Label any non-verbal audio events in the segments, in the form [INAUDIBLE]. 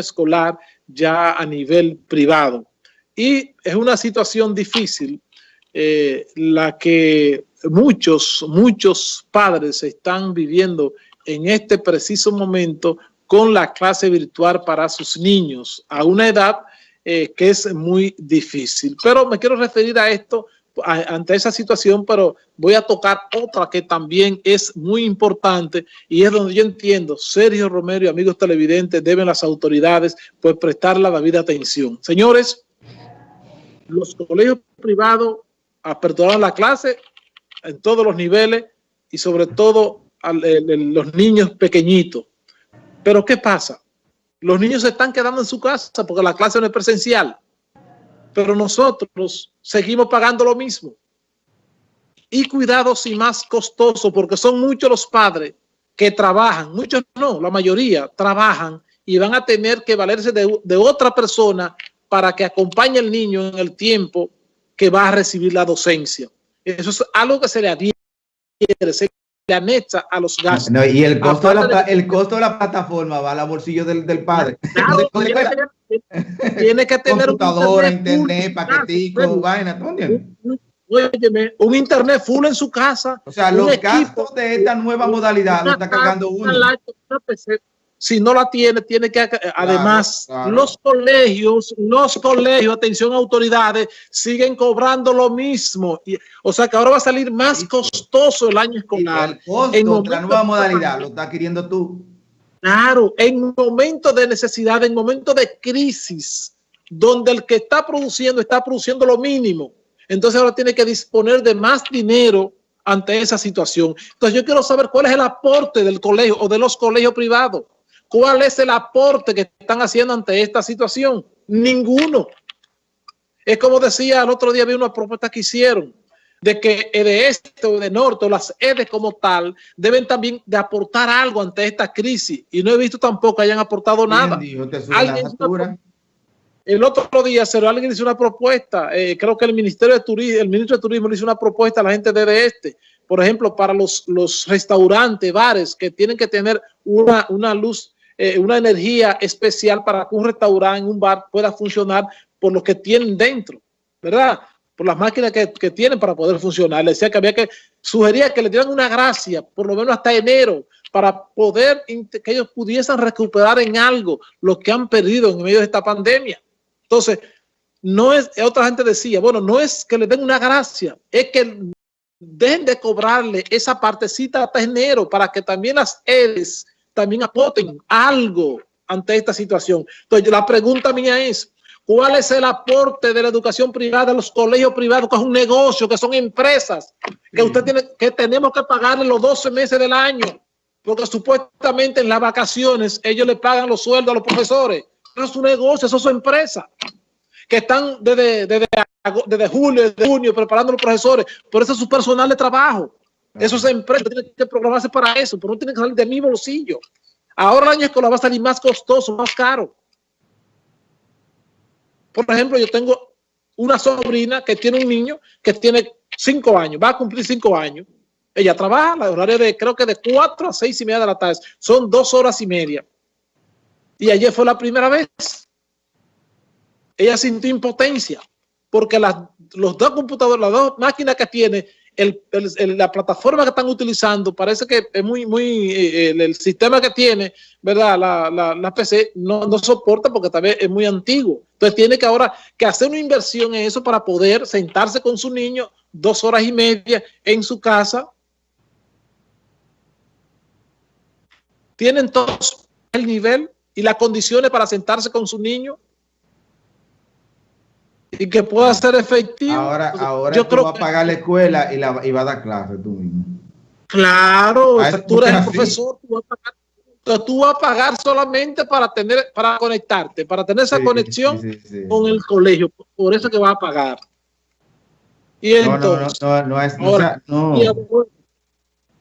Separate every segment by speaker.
Speaker 1: escolar ya a nivel privado. Y es una situación difícil eh, la que muchos, muchos padres están viviendo en este preciso momento con la clase virtual para sus niños a una edad eh, que es muy difícil. Pero me quiero referir a esto ante esa situación, pero voy a tocar otra que también es muy importante y es donde yo entiendo, Sergio Romero y amigos televidentes, deben las autoridades pues prestar la debida atención. Señores, los colegios privados aperturaron la clase en todos los niveles y sobre todo a los niños pequeñitos. Pero ¿qué pasa? Los niños se están quedando en su casa porque la clase no es presencial pero nosotros seguimos pagando lo mismo. Y cuidados y más costoso, porque son muchos los padres que trabajan, muchos no, la mayoría trabajan y van a tener que valerse de, otra persona para que acompañe al niño en el tiempo que va a recibir la docencia. Eso es algo que se le adhiere, anexa a los gastos.
Speaker 2: y el costo, de la, el costo de la plataforma va al bolsillo del, del padre. [LAUGHS]
Speaker 1: tiene que tener [LAUGHS]
Speaker 2: computadora, internet, paquetico, vaina,
Speaker 1: un internet full en su casa.
Speaker 2: O sea, los gastos de esta nueva modalidad lo está cargando uno.
Speaker 1: Si no la tiene, tiene que, además, los colegios, los colegios, atención autoridades, siguen cobrando lo mismo. o sea que ahora va a salir más costoso el año escolar.
Speaker 2: El costo la nueva modalidad lo está queriendo tú.
Speaker 1: Claro, en momentos de necesidad, en momentos de crisis, donde el que está produciendo está produciendo lo mínimo. Entonces ahora tiene que disponer de más dinero ante esa situación. Entonces yo quiero saber cuál es el aporte del colegio o de los colegios privados. ¿Cuál es el aporte que están haciendo ante esta situación? Ninguno. Es como decía el otro día, vi una propuesta que hicieron de que de este o de norte o las EDES como tal deben también de aportar algo ante esta crisis y no he visto tampoco que hayan aportado nada. el otro día se alguien hizo una propuesta, eh, creo que el Ministerio de Turismo, el ministro de Turismo le hizo una propuesta a la gente de este, por ejemplo, para los, los restaurantes, bares que tienen que tener una, una luz, eh, una energía especial para que un restaurante, un bar pueda funcionar por lo que tienen dentro, ¿verdad? por las máquinas que, tienen para poder funcionar. Le decía que había que, sugería que le dieran una gracia, por lo menos hasta enero, para poder que ellos pudiesen recuperar en algo lo que han perdido en medio de esta pandemia. Entonces, no es, otra gente decía, bueno, no es que le den una gracia, es que dejen de cobrarle esa partecita hasta enero para que también las EDES también aporten algo ante esta situación. Entonces, la pregunta mía es, ¿Cuál es el aporte de la educación privada, los colegios privados, que es un negocio, que son empresas, que usted tiene, que tenemos que pagarle los 12 meses del año? Porque supuestamente en las vacaciones ellos le pagan los sueldos a los profesores. Eso es un negocio, eso son empresas que están desde, desde, julio, de junio preparando a los profesores. Por eso es su personal de trabajo. Eso es empresa, tiene que programarse para eso, pero no tiene que salir de mi bolsillo. Ahora el año escolar va a salir más costoso, más caro. Por ejemplo, yo tengo una sobrina que tiene un niño que tiene cinco años, va a cumplir cinco años. Ella trabaja, la horario de creo que de cuatro a seis y media de la tarde. Son dos horas y media. Y ayer fue la primera vez. Ella sintió impotencia porque los dos computadores, las dos máquinas que tiene, la plataforma que están utilizando parece que es muy, muy, eh, el, sistema que tiene, ¿verdad? La, la, PC no, no, soporta porque tal vez es muy antiguo. Entonces tiene que ahora que hacer una inversión en eso para poder sentarse con su niño dos horas y media en su casa. Tienen todos el nivel y las condiciones para sentarse con su niño y que pueda ser efectivo.
Speaker 2: Ahora, ahora yo tú creo vas a pagar la escuela y, la, y vas a dar clase tú mismo.
Speaker 1: Claro, tú eres el profesor, tú vas, a pagar, tú vas a pagar solamente para tener, para conectarte, para tener esa conexión con el colegio. Por eso que vas a pagar. Y entonces, no, no, no, es, ahora,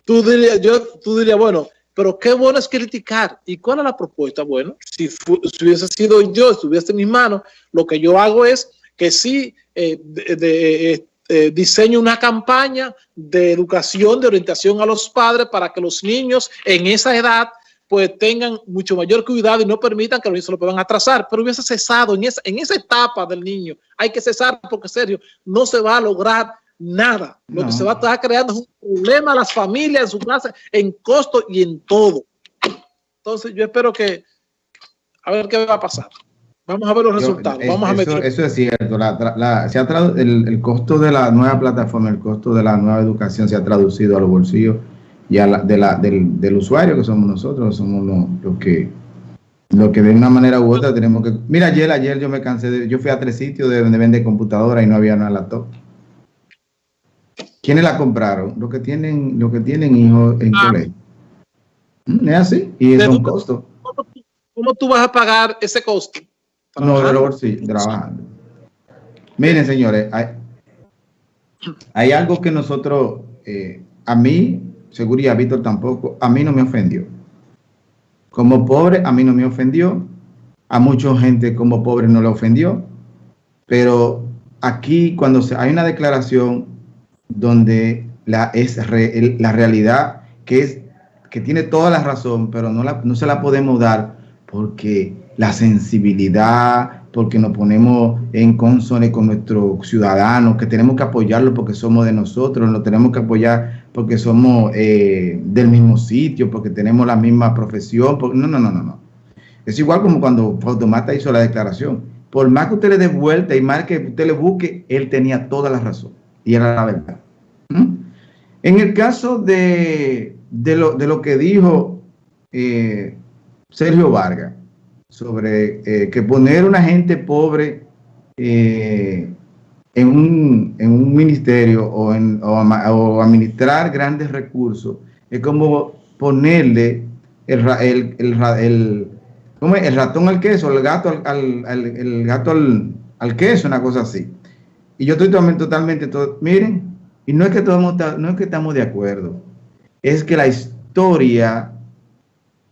Speaker 1: tú dirías, yo, tú dirías, bueno, pero qué bueno es criticar. ¿Y cuál es la propuesta? Bueno, si, si hubiese sido yo, si estuviese en mis manos, lo que yo hago es que sí eh, de, eh, diseño una campaña de educación, de orientación a los padres para que los niños en esa edad pues tengan mucho mayor cuidado y no permitan que los niños se lo puedan atrasar, pero hubiese cesado en esa, en esa etapa del niño. Hay que cesar porque, serio, no se va a lograr nada. Lo que se va a estar creando es un problema a las familias en su casa, en costo y en todo. Entonces, yo espero que, a ver qué va a pasar. Vamos a ver los resultados. Vamos
Speaker 2: eso, a eso, es cierto. el, el, costo de la nueva plataforma, el costo de la nueva educación se ha traducido a los bolsillos y a la, de la, del, del, usuario que somos nosotros, somos los, que lo que de una manera u otra tenemos que... Mira, ayer, ayer yo me cansé de... Yo fui a tres sitios de donde vende computadora y no había una laptop. ¿Quiénes la compraron? Los que tienen, los que tienen hijos en ah. colegio. Mm, es así. Y es un costo.
Speaker 1: ¿Cómo tú vas a pagar ese costo?
Speaker 2: No, de los sí, trabajando. Miren, señores, hay, algo que nosotros, eh, a mí, seguridad, Víctor tampoco, a mí no me ofendió. Como pobre, a mí no me ofendió. A mucha gente como pobre no le ofendió. Pero aquí, cuando se, hay una declaración donde la, es la realidad, que es que tiene toda la razón, pero no, la, no se la podemos dar porque la sensibilidad, porque nos ponemos en consonancia con nuestros ciudadanos, que tenemos que apoyarlo porque somos de nosotros, lo tenemos que apoyar porque somos eh, del mismo sitio, porque tenemos la misma profesión. no, no, no, no, no. Es igual como cuando Fautomata hizo la declaración. Por más que usted le dé vuelta y más que usted le busque, él tenía toda la razón y era la verdad. ¿Mm? En el caso de, de, lo, de lo que dijo eh, Sergio Vargas, sobre eh, que poner una gente pobre eh, en, un, en, un, ministerio o, en, o, administrar grandes recursos es como ponerle el, el, el, el ratón al queso, el gato al, al, el gato al, al, queso, una cosa así. Y yo estoy totalmente, totalmente todo, miren, y no es que todos no es que estamos de acuerdo, es que la historia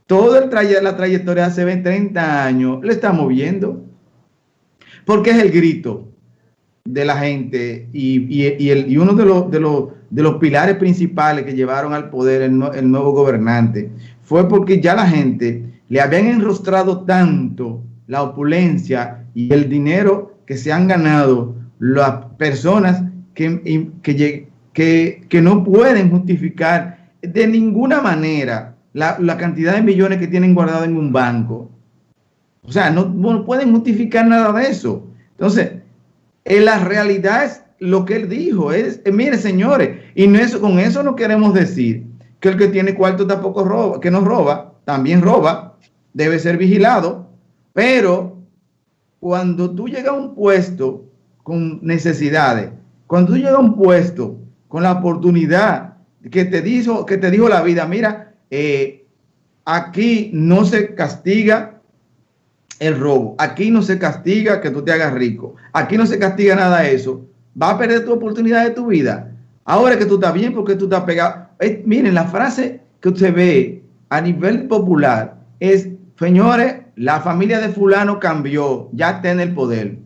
Speaker 2: todo el la trayectoria hace 20, 30 años le estamos viendo. Porque es el grito de la gente y, uno de los, de, los, de los pilares principales que llevaron al poder el, el nuevo gobernante fue porque ya la gente le habían enrostrado tanto la opulencia y el dinero que se han ganado las personas que, que, que no pueden justificar de ninguna manera la, cantidad de millones que tienen guardado en un banco. O sea, no, pueden justificar nada de eso. Entonces, en la realidad es lo que él dijo. Es, eh, mire, señores, y no eso, con eso no queremos decir que el que tiene cuarto tampoco roba, que no roba, también roba, debe ser vigilado, pero cuando tú llegas a un puesto con necesidades, cuando tú llegas a un puesto con la oportunidad que te dijo, que te dijo la vida, mira, eh, aquí no se castiga el robo, aquí no se castiga que tú te hagas rico, aquí no se castiga nada de eso, va a perder tu oportunidad de tu vida. Ahora que tú estás bien porque tú estás pegado. Eh, miren, la frase que usted ve a nivel popular es, señores, la familia de fulano cambió, ya está en el poder.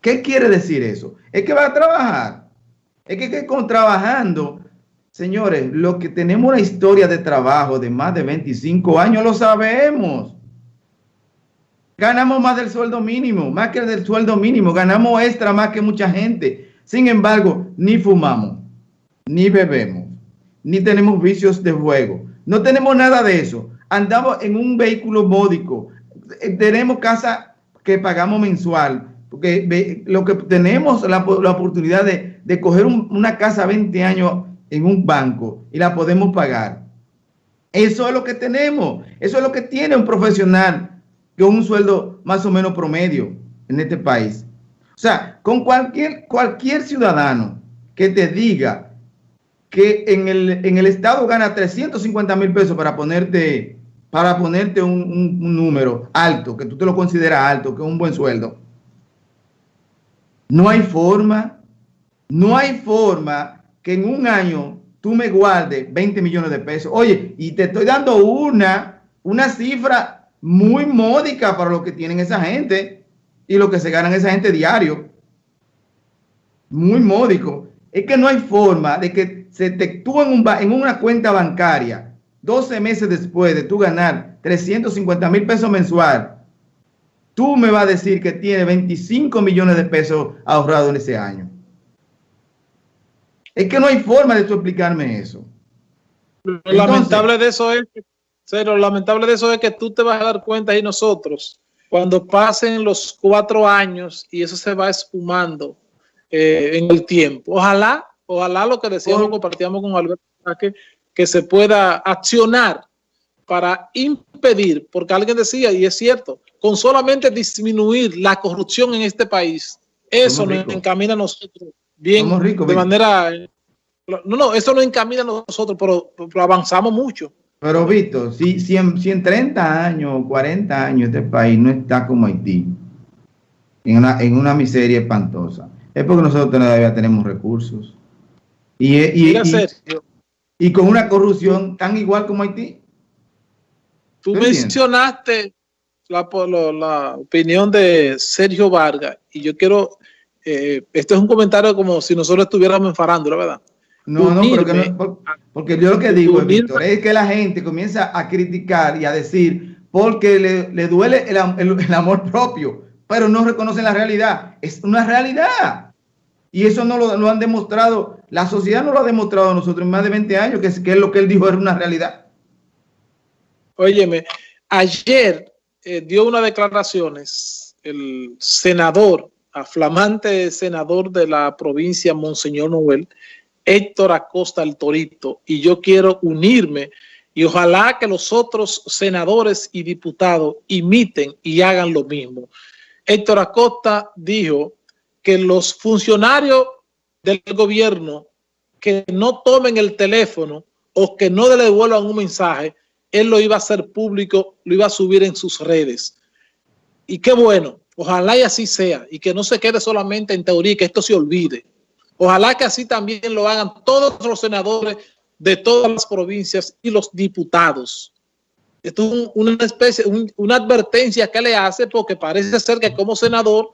Speaker 2: ¿Qué quiere decir eso? Es que va a trabajar. Es que, que con trabajando Señores, lo que tenemos una historia de trabajo de más de 25 años, lo sabemos. Ganamos más del sueldo mínimo, más que del sueldo mínimo, ganamos extra más que mucha gente. Sin embargo, ni fumamos, ni bebemos, ni tenemos vicios de juego. No tenemos nada de eso. Andamos en un vehículo módico. Eh, tenemos casa que pagamos mensual. Porque lo que tenemos la, la oportunidad de, de coger una casa 20 años en un banco y la podemos pagar. Eso es lo que tenemos. Eso es lo que tiene un profesional con un sueldo más o menos promedio en este país. O sea, con cualquier, cualquier ciudadano que te diga que en el, en el Estado gana 350 mil pesos para ponerte, para ponerte un, un número alto, que tú te lo consideras alto, que es un buen sueldo. No hay forma, no hay forma que en un año tú me guardes 20 millones de pesos. Oye, y te estoy dando una, una cifra muy módica para lo que tienen esa gente y lo que se ganan esa gente diario. Muy módico. Es que no hay forma de que se te tú en, un, en una cuenta bancaria 12 meses después de tú ganar 350 mil pesos mensual, tú me vas a decir que tiene 25 millones de pesos ahorrados en ese año. Es que no hay forma de tú explicarme eso.
Speaker 1: Lo lamentable de eso es que, lo lamentable de eso es que tú te vas a dar cuenta y nosotros, cuando pasen los cuatro años y eso se va espumando eh, en el tiempo. Ojalá, ojalá lo que decíamos, compartíamos con Alberto, que, que se pueda accionar para impedir, porque alguien decía, y es cierto, con solamente disminuir la corrupción en este país, eso nos encamina a nosotros bien, de manera... No, no, eso nos encamina a nosotros, pero, avanzamos mucho.
Speaker 2: Pero Víctor, si, si, en, si en 30 años, 40 años este país no está como Haití, en una, en una miseria espantosa, es porque nosotros todavía tenemos recursos. Y, y, y, con una corrupción tan igual como Haití.
Speaker 1: Tú mencionaste la, la, opinión de Sergio Vargas y yo quiero, eh, este es un comentario como si nosotros estuviéramos en farándula, ¿verdad?
Speaker 2: No, no, porque yo lo que digo, Víctor, es que la gente comienza a criticar y a decir porque le, duele el, amor propio, pero no reconocen la realidad. Es una realidad. Y eso no lo, han demostrado, la sociedad no lo ha demostrado a nosotros en más de 20 años, que es, que es lo que él dijo era una realidad.
Speaker 1: Óyeme, ayer eh, dio unas declaraciones el senador, aflamante senador de la provincia Monseñor Noel, Héctor Acosta el Torito, y yo quiero unirme y ojalá que los otros senadores y diputados imiten y hagan lo mismo. Héctor Acosta dijo que los funcionarios del gobierno que no tomen el teléfono o que no le devuelvan un mensaje él lo iba a hacer público, lo iba a subir en sus redes. Y qué bueno, ojalá y así sea, y que no se quede solamente en teoría, que esto se olvide. Ojalá que así también lo hagan todos los senadores de todas las provincias y los diputados. Esto es una especie, una advertencia que le hace porque parece ser que como senador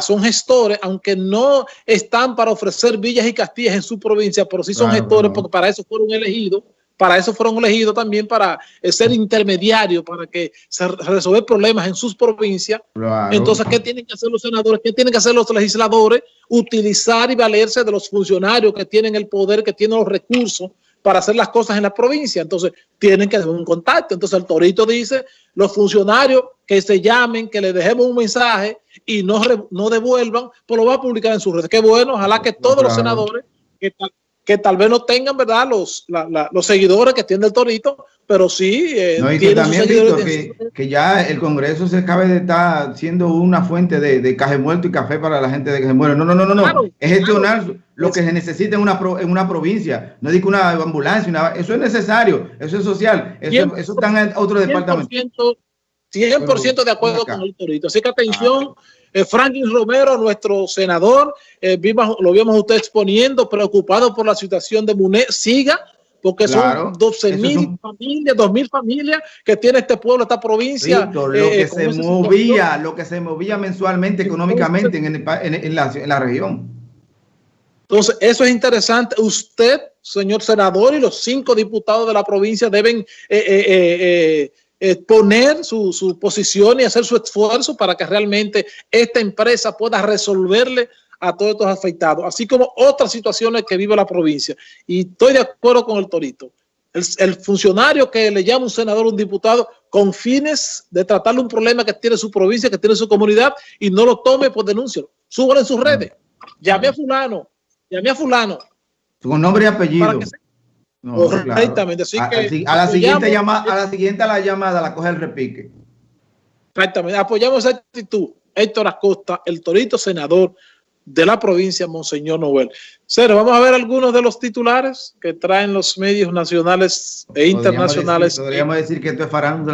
Speaker 1: son gestores, aunque no están para ofrecer villas y castillas en su provincia, pero sí son gestores porque para eso fueron elegidos para eso fueron elegidos también para ser intermediarios, para que se resolver problemas en sus provincias. Entonces, ¿qué tienen que hacer los senadores? ¿Qué tienen que hacer los legisladores? Utilizar y valerse de los funcionarios que tienen el poder, que tienen los recursos para hacer las cosas en la provincia. Entonces, tienen que hacer un contacto. Entonces, el Torito dice, los funcionarios que se llamen, que le dejemos un mensaje y no, no devuelvan, pues lo va a publicar en sus redes. Qué bueno, ojalá que todos los senadores que que tal vez no tengan, ¿verdad?, los, los seguidores que tiene el Torito, pero sí...
Speaker 2: Eh, no, y que también, Víctor, que, ya el Congreso se acabe de estar siendo una fuente de, de caje muerto y café para la gente de que se muere. No, no, no, no, no. es gestionar lo que se necesita en una, en una provincia. No digo una ambulancia, eso es necesario, eso es social, eso, eso está en otro departamento.
Speaker 1: 100% de acuerdo con el Torito. Así que atención... Eh, Franklin Romero, nuestro senador, eh, vimos, lo vimos usted exponiendo, preocupado por la situación de MUNE, siga, porque son 12 mil familias, 2 mil familias que tiene este pueblo, esta provincia.
Speaker 2: lo eh, que se movía, lo que se movía mensualmente, económicamente en, en, la, en la región.
Speaker 1: Entonces, eso es interesante. Usted, señor senador, y los cinco diputados de la provincia deben eh, poner su, posición y hacer su esfuerzo para que realmente esta empresa pueda resolverle a todos estos afectados, así como otras situaciones que vive la provincia. Y estoy de acuerdo con el Torito. El, funcionario que le llama un senador, un diputado, con fines de tratarle un problema que tiene su provincia, que tiene su comunidad, y no lo tome, por denuncia. Súbalo en sus redes. Llame a fulano, llame a fulano.
Speaker 2: Con nombre y apellido.
Speaker 1: No, Exactamente. Así
Speaker 2: que a, la siguiente llamada, a la siguiente la llamada la coge el repique.
Speaker 1: Exactamente. Apoyamos esa actitud. Héctor Acosta, el torito senador de la provincia Monseñor Noel. Cero, vamos a ver algunos de los titulares que traen los medios nacionales e internacionales.
Speaker 2: podríamos decir que esto es farándula